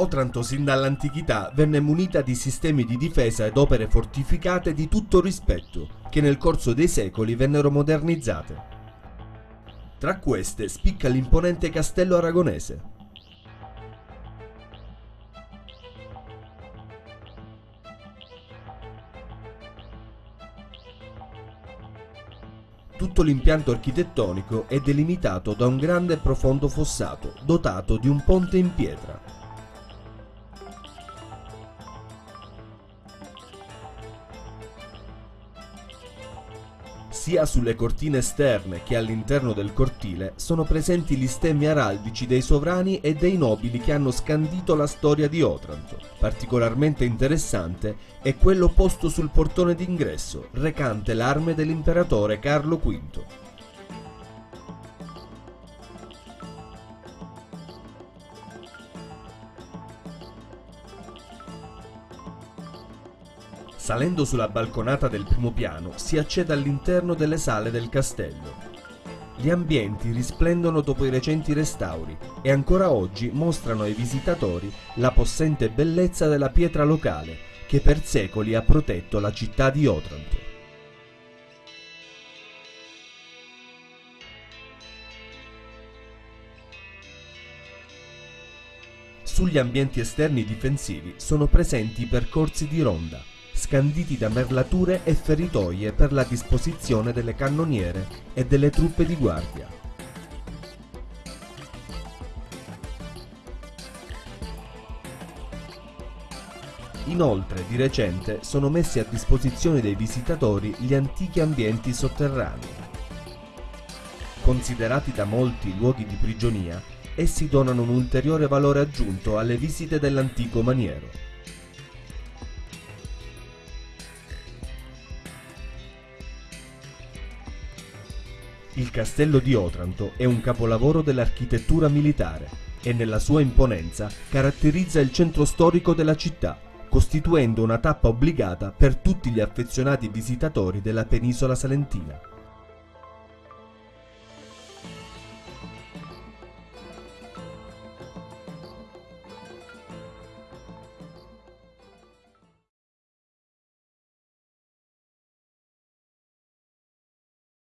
Otranto sin dall'antichità venne munita di sistemi di difesa ed opere fortificate di tutto rispetto, che nel corso dei secoli vennero modernizzate. Tra queste spicca l'imponente castello aragonese, Tutto l'impianto architettonico è delimitato da un grande e profondo fossato, dotato di un ponte in pietra. Sia sulle cortine esterne che all'interno del cortile sono presenti gli stemmi araldici dei sovrani e dei nobili che hanno scandito la storia di Otranto. Particolarmente interessante è quello posto sul portone d'ingresso, recante l'arme dell'imperatore Carlo V. Salendo sulla balconata del primo piano si accede all'interno delle sale del castello. Gli ambienti risplendono dopo i recenti restauri e ancora oggi mostrano ai visitatori la possente bellezza della pietra locale che per secoli ha protetto la città di Otranto. Sugli ambienti esterni difensivi sono presenti i percorsi di ronda, scanditi da merlature e feritoie per la disposizione delle cannoniere e delle truppe di guardia. Inoltre, di recente, sono messi a disposizione dei visitatori gli antichi ambienti sotterranei. Considerati da molti luoghi di prigionia, essi donano un ulteriore valore aggiunto alle visite dell'antico maniero. Il castello di Otranto è un capolavoro dell'architettura militare e nella sua imponenza caratterizza il centro storico della città, costituendo una tappa obbligata per tutti gli affezionati visitatori della penisola salentina.